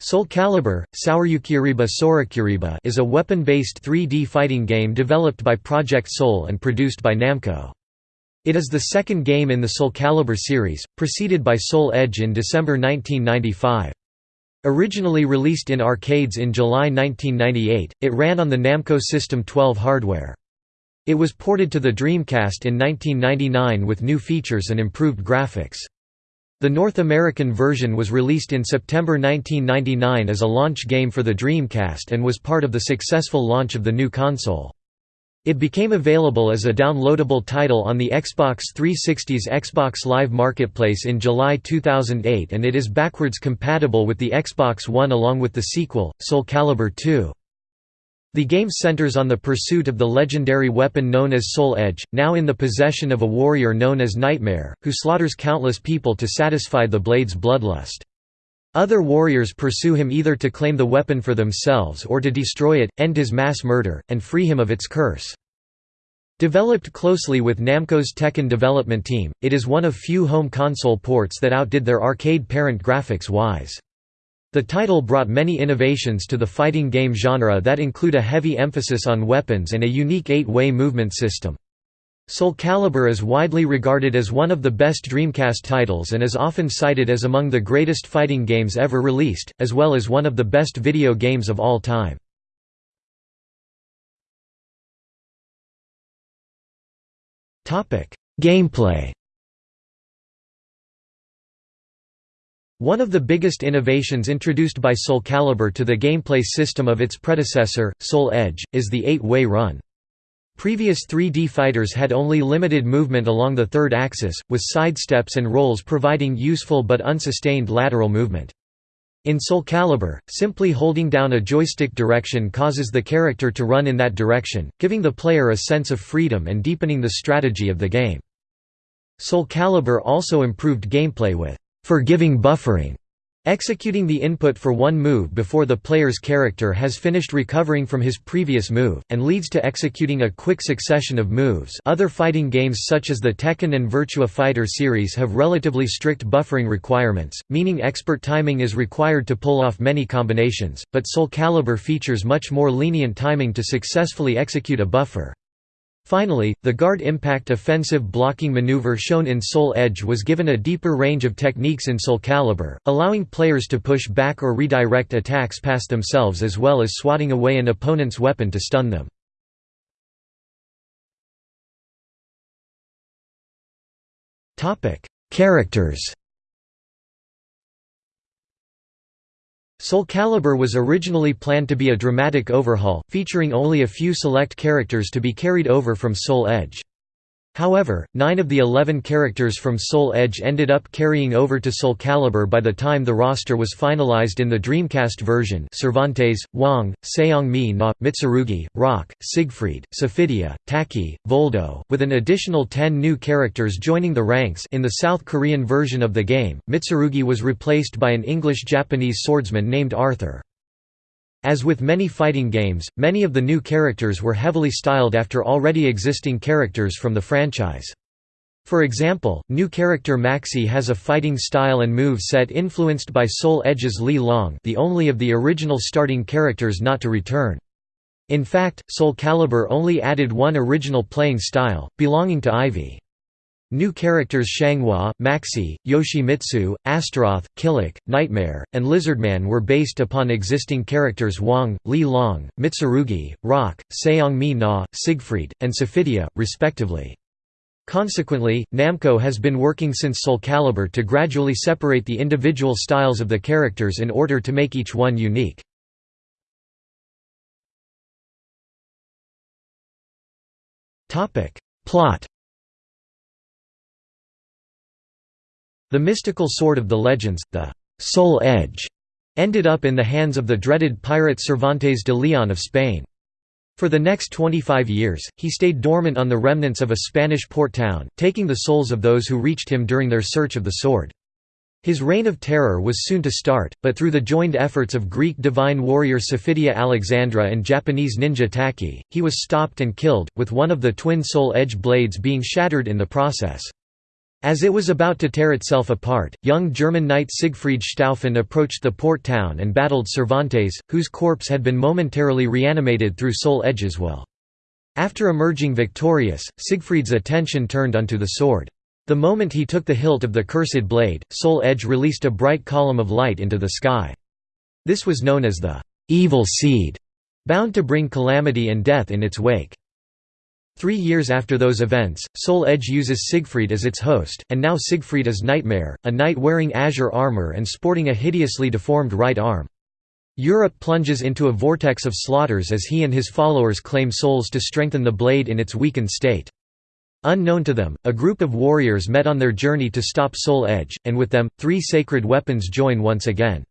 Soul Calibur, Sourukuriba Sorakuriba is a weapon-based 3D fighting game developed by Project Soul and produced by Namco. It is the second game in the Soul Calibur series, preceded by Soul Edge in December 1995. Originally released in arcades in July 1998, it ran on the Namco System 12 hardware. It was ported to the Dreamcast in 1999 with new features and improved graphics. The North American version was released in September 1999 as a launch game for the Dreamcast and was part of the successful launch of the new console. It became available as a downloadable title on the Xbox 360's Xbox Live Marketplace in July 2008 and it is backwards compatible with the Xbox One along with the sequel, Soul Calibur 2. The game centers on the pursuit of the legendary weapon known as Soul Edge, now in the possession of a warrior known as Nightmare, who slaughters countless people to satisfy the blade's bloodlust. Other warriors pursue him either to claim the weapon for themselves or to destroy it, end his mass murder, and free him of its curse. Developed closely with Namco's Tekken development team, it is one of few home console ports that outdid their arcade parent graphics-wise. The title brought many innovations to the fighting game genre that include a heavy emphasis on weapons and a unique eight-way movement system. Soul Calibur is widely regarded as one of the best Dreamcast titles and is often cited as among the greatest fighting games ever released, as well as one of the best video games of all time. Gameplay One of the biggest innovations introduced by Soul Calibur to the gameplay system of its predecessor, Soul Edge, is the eight-way run. Previous 3D fighters had only limited movement along the third axis, with sidesteps and rolls providing useful but unsustained lateral movement. In Soul Calibur, simply holding down a joystick direction causes the character to run in that direction, giving the player a sense of freedom and deepening the strategy of the game. Soul Calibur also improved gameplay with forgiving buffering, executing the input for one move before the player's character has finished recovering from his previous move, and leads to executing a quick succession of moves other fighting games such as the Tekken and Virtua Fighter series have relatively strict buffering requirements, meaning expert timing is required to pull off many combinations, but Soul Calibur features much more lenient timing to successfully execute a buffer. Finally, the guard impact offensive blocking maneuver shown in Soul Edge was given a deeper range of techniques in Soul Calibur, allowing players to push back or redirect attacks past themselves as well as swatting away an opponent's weapon to stun them. Characters Soul Calibur was originally planned to be a dramatic overhaul, featuring only a few select characters to be carried over from Soul Edge. However, nine of the eleven characters from Soul Edge ended up carrying over to Soul Calibur by the time the roster was finalized in the Dreamcast version Cervantes, Hwang, Seong-mi Na, Mitsurugi, Rock, Siegfried, Sophitia, Taki, Voldo, with an additional ten new characters joining the ranks in the South Korean version of the game, Mitsurugi was replaced by an English-Japanese swordsman named Arthur. As with many fighting games, many of the new characters were heavily styled after already existing characters from the franchise. For example, new character Maxi has a fighting style and move set influenced by Soul Edge's Li Long the only of the original starting characters not to return. In fact, Soul Calibur only added one original playing style, belonging to Ivy. New characters Xianghua, Maxi, Yoshimitsu, Astaroth, Kilik, Nightmare, and Lizardman were based upon existing characters Hwang, Li Long, Mitsurugi, Rock, Seong-mi Na, Siegfried, and Sophitia, respectively. Consequently, Namco has been working since Soul Calibur to gradually separate the individual styles of the characters in order to make each one unique. Plot The mystical sword of the legends, the «Soul Edge», ended up in the hands of the dreaded pirate Cervantes de Leon of Spain. For the next 25 years, he stayed dormant on the remnants of a Spanish port town, taking the souls of those who reached him during their search of the sword. His reign of terror was soon to start, but through the joined efforts of Greek divine warrior Sophitia Alexandra and Japanese ninja Taki, he was stopped and killed, with one of the twin soul edge blades being shattered in the process. As it was about to tear itself apart, young German knight Siegfried Schtauffen approached the port town and battled Cervantes, whose corpse had been momentarily reanimated through Soul Edge's will. After emerging victorious, Siegfried's attention turned unto the sword. The moment he took the hilt of the cursed blade, Soul Edge released a bright column of light into the sky. This was known as the «evil seed», bound to bring calamity and death in its wake. Three years after those events, Soul Edge uses Siegfried as its host, and now Siegfried is Nightmare, a knight wearing azure armor and sporting a hideously deformed right arm. Europe plunges into a vortex of slaughters as he and his followers claim souls to strengthen the blade in its weakened state. Unknown to them, a group of warriors met on their journey to stop Soul Edge, and with them, three sacred weapons join once again.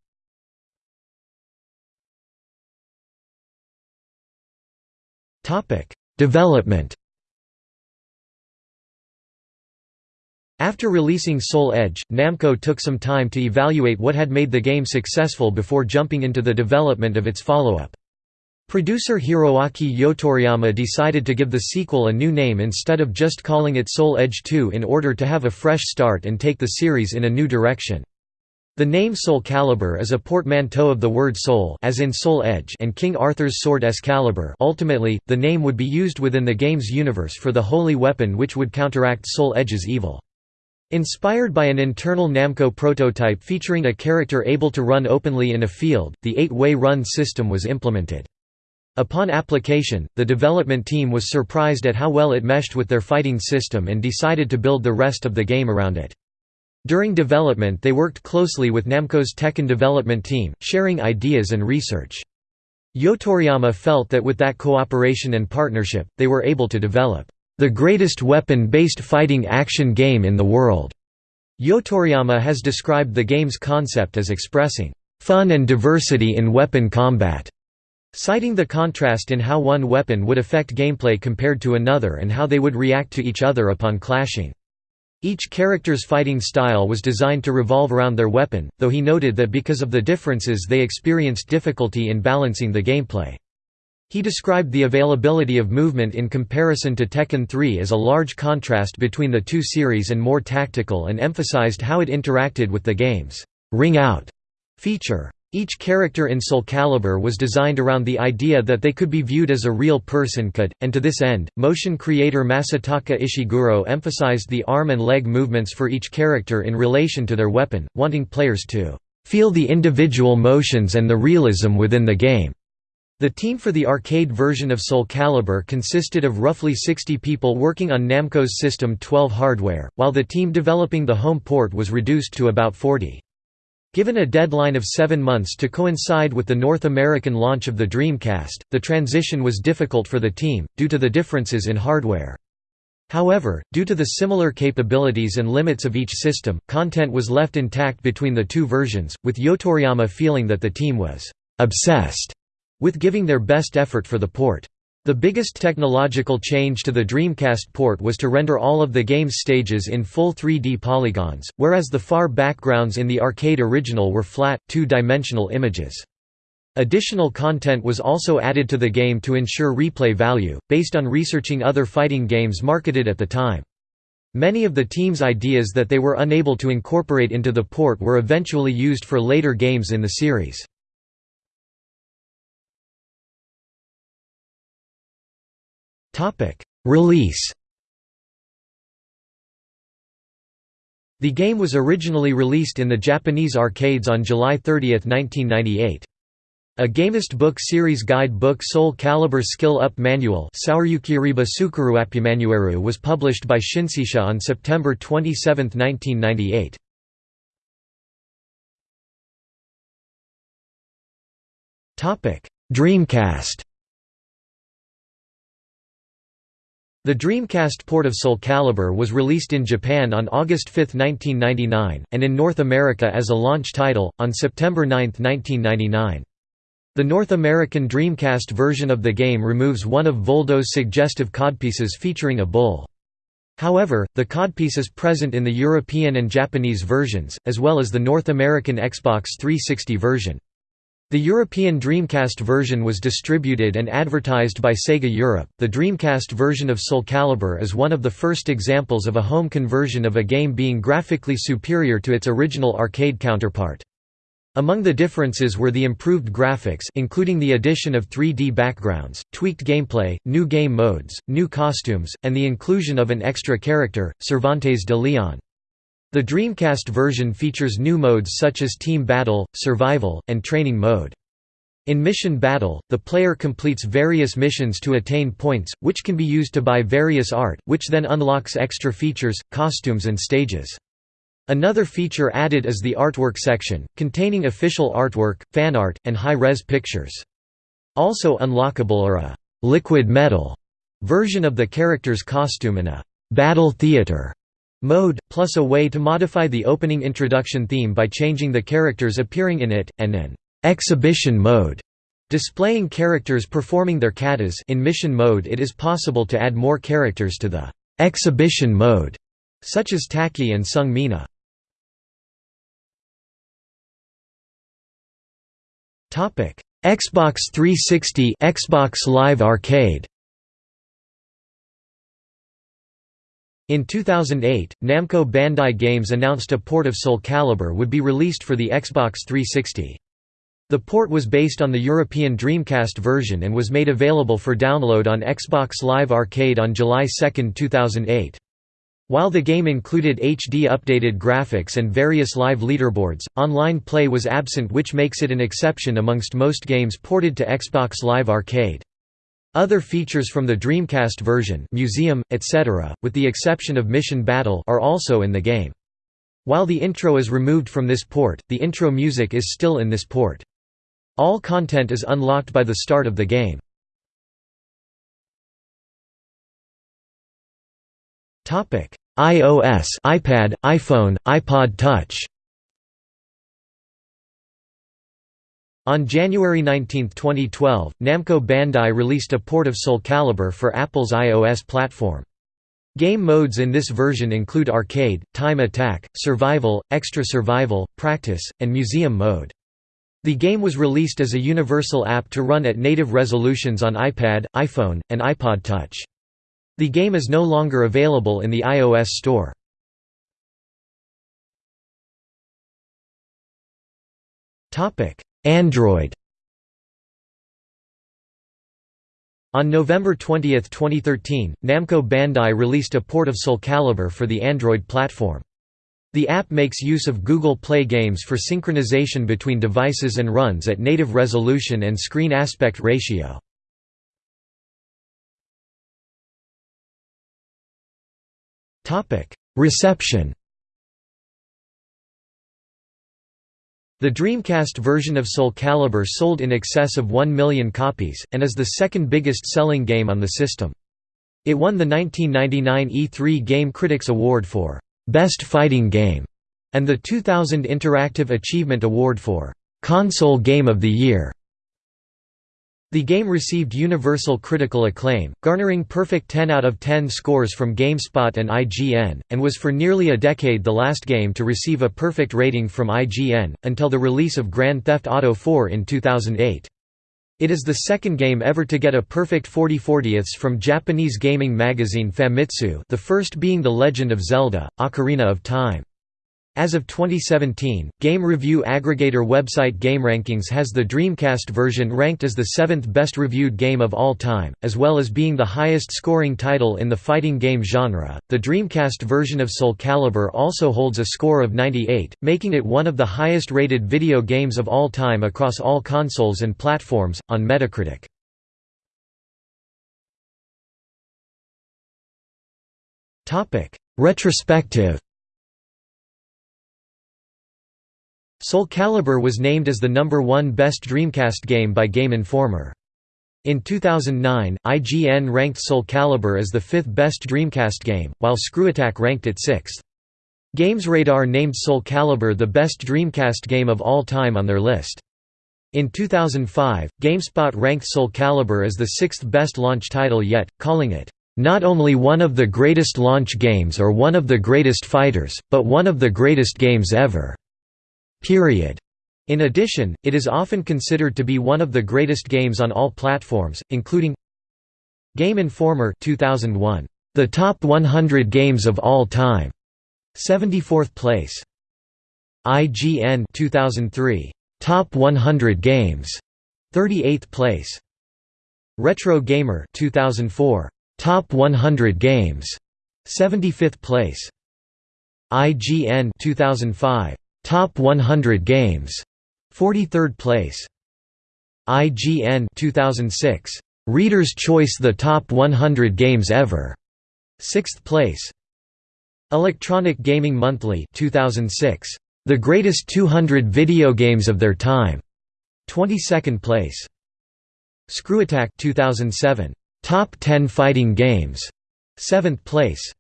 Development After releasing Soul Edge, Namco took some time to evaluate what had made the game successful before jumping into the development of its follow-up. Producer Hiroaki Yotoriyama decided to give the sequel a new name instead of just calling it Soul Edge 2 in order to have a fresh start and take the series in a new direction. The name Soul Calibur is a portmanteau of the word soul as in Soul Edge and King Arthur's sword Excalibur ultimately, the name would be used within the game's universe for the holy weapon which would counteract Soul Edge's evil. Inspired by an internal Namco prototype featuring a character able to run openly in a field, the eight-way run system was implemented. Upon application, the development team was surprised at how well it meshed with their fighting system and decided to build the rest of the game around it. During development they worked closely with Namco's Tekken development team, sharing ideas and research. Yotoriyama felt that with that cooperation and partnership, they were able to develop the greatest weapon-based fighting action game in the world. Yotoriyama has described the game's concept as expressing fun and diversity in weapon combat, citing the contrast in how one weapon would affect gameplay compared to another and how they would react to each other upon clashing. Each character's fighting style was designed to revolve around their weapon, though he noted that because of the differences they experienced difficulty in balancing the gameplay. He described the availability of movement in comparison to Tekken 3 as a large contrast between the two series and more tactical and emphasized how it interacted with the game's «ring out» feature. Each character in Soul Calibur was designed around the idea that they could be viewed as a real person could, and to this end, motion creator Masataka Ishiguro emphasized the arm and leg movements for each character in relation to their weapon, wanting players to feel the individual motions and the realism within the game. The team for the arcade version of Soul Calibur consisted of roughly 60 people working on Namco's System 12 hardware, while the team developing the home port was reduced to about 40. Given a deadline of seven months to coincide with the North American launch of the Dreamcast, the transition was difficult for the team, due to the differences in hardware. However, due to the similar capabilities and limits of each system, content was left intact between the two versions, with Yotoriyama feeling that the team was «obsessed» with giving their best effort for the port. The biggest technological change to the Dreamcast port was to render all of the game's stages in full 3D polygons, whereas the far backgrounds in the arcade original were flat, two-dimensional images. Additional content was also added to the game to ensure replay value, based on researching other fighting games marketed at the time. Many of the team's ideas that they were unable to incorporate into the port were eventually used for later games in the series. Topic: Release. The game was originally released in the Japanese arcades on July 30, 1998. A Gamest book series guide book Soul Calibur Skill Up Manual was published by Shinseisha on September 27, 1998. Dreamcast The Dreamcast port of Soul Calibur was released in Japan on August 5, 1999, and in North America as a launch title, on September 9, 1999. The North American Dreamcast version of the game removes one of Voldo's suggestive codpieces featuring a bull. However, the codpiece is present in the European and Japanese versions, as well as the North American Xbox 360 version. The European Dreamcast version was distributed and advertised by Sega Europe. The Dreamcast version of Soul Calibur is one of the first examples of a home conversion of a game being graphically superior to its original arcade counterpart. Among the differences were the improved graphics including the addition of 3D backgrounds, tweaked gameplay, new game modes, new costumes, and the inclusion of an extra character, Cervantes de Leon. The Dreamcast version features new modes such as Team Battle, Survival, and Training Mode. In Mission Battle, the player completes various missions to attain points, which can be used to buy various art, which then unlocks extra features, costumes and stages. Another feature added is the artwork section, containing official artwork, fan art, and high-res pictures. Also unlockable are a «liquid metal» version of the character's costume and a «battle theater» mode, plus a way to modify the opening introduction theme by changing the characters appearing in it, and an exhibition mode, displaying characters performing their katas in mission mode it is possible to add more characters to the exhibition mode, such as Taki and Seung Mina. Xbox 360 Xbox Live Arcade In 2008, Namco Bandai Games announced a port of Soul Calibur would be released for the Xbox 360. The port was based on the European Dreamcast version and was made available for download on Xbox Live Arcade on July 2, 2008. While the game included HD updated graphics and various live leaderboards, online play was absent which makes it an exception amongst most games ported to Xbox Live Arcade. Other features from the Dreamcast version museum, etc., with the exception of Mission Battle are also in the game. While the intro is removed from this port, the intro music is still in this port. All content is unlocked by the start of the game. iOS iPad, iPhone, iPod Touch On January 19, 2012, Namco Bandai released a port of Soul Calibur for Apple's iOS platform. Game modes in this version include Arcade, Time Attack, Survival, Extra Survival, Practice, and Museum mode. The game was released as a universal app to run at native resolutions on iPad, iPhone, and iPod Touch. The game is no longer available in the iOS store. Android On November 20, 2013, Namco Bandai released a port of Soul Calibur for the Android platform. The app makes use of Google Play Games for synchronization between devices and runs at native resolution and screen aspect ratio. Reception The Dreamcast version of Soul Calibur sold in excess of 1 million copies, and is the second biggest selling game on the system. It won the 1999 E3 Game Critics Award for «Best Fighting Game» and the 2000 Interactive Achievement Award for «Console Game of the Year». The game received universal critical acclaim, garnering perfect 10 out of 10 scores from GameSpot and IGN, and was for nearly a decade the last game to receive a perfect rating from IGN, until the release of Grand Theft Auto 4 in 2008. It is the second game ever to get a perfect 40 40ths from Japanese gaming magazine Famitsu the first being The Legend of Zelda, Ocarina of Time. As of 2017, game review aggregator website GameRankings has the Dreamcast version ranked as the seventh best reviewed game of all time, as well as being the highest scoring title in the fighting game genre. The Dreamcast version of Soul Calibur also holds a score of 98, making it one of the highest rated video games of all time across all consoles and platforms, on Metacritic. Retrospective Soul Calibur was named as the number one best Dreamcast game by Game Informer. In 2009, IGN ranked Soul Calibur as the fifth best Dreamcast game, while ScrewAttack ranked it sixth. GamesRadar named Soul Calibur the best Dreamcast game of all time on their list. In 2005, GameSpot ranked Soul Calibur as the sixth best launch title yet, calling it, "...not only one of the greatest launch games or one of the greatest fighters, but one of the greatest games ever." Period. In addition, it is often considered to be one of the greatest games on all platforms, including Game Informer 2001, The Top 100 Games of All Time, 74th place. IGN 2003, Top 100 Games, 38th place. Retro Gamer 2004, Top 100 Games, 75th place. IGN 2005, Top 100 Games, 43rd place. IGN 2006, Reader's Choice The Top 100 Games Ever, 6th place. Electronic Gaming Monthly 2006, The Greatest 200 Video Games of Their Time, 22nd place. ScrewAttack 2007, Top 10 Fighting Games, 7th place.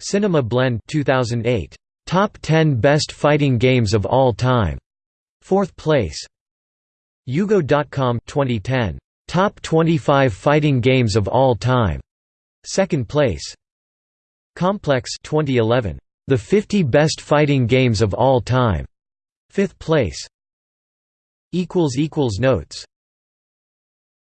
Cinema Blend 2008, Top 10 Best Fighting Games of All Time, 4th place. UGO.com 2010, Top 25 Fighting Games of All Time, 2nd place. Complex 2011, The 50 Best Fighting Games of All Time, 5th place. Notes